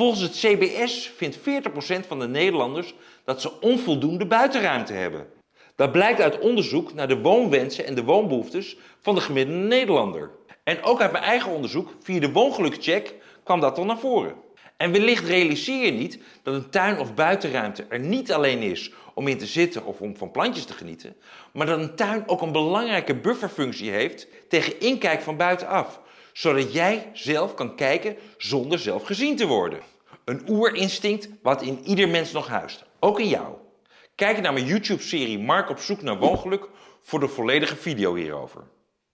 Volgens het CBS vindt 40% van de Nederlanders dat ze onvoldoende buitenruimte hebben. Dat blijkt uit onderzoek naar de woonwensen en de woonbehoeftes van de gemiddelde Nederlander. En ook uit mijn eigen onderzoek via de woongelukcheck kwam dat dan naar voren. En wellicht realiseer je niet dat een tuin of buitenruimte er niet alleen is om in te zitten of om van plantjes te genieten, maar dat een tuin ook een belangrijke bufferfunctie heeft tegen inkijk van buitenaf, zodat jij zelf kan kijken zonder zelf gezien te worden. Een oerinstinct wat in ieder mens nog huist, ook in jou. Kijk naar mijn YouTube-serie Mark op zoek naar woongeluk voor de volledige video hierover.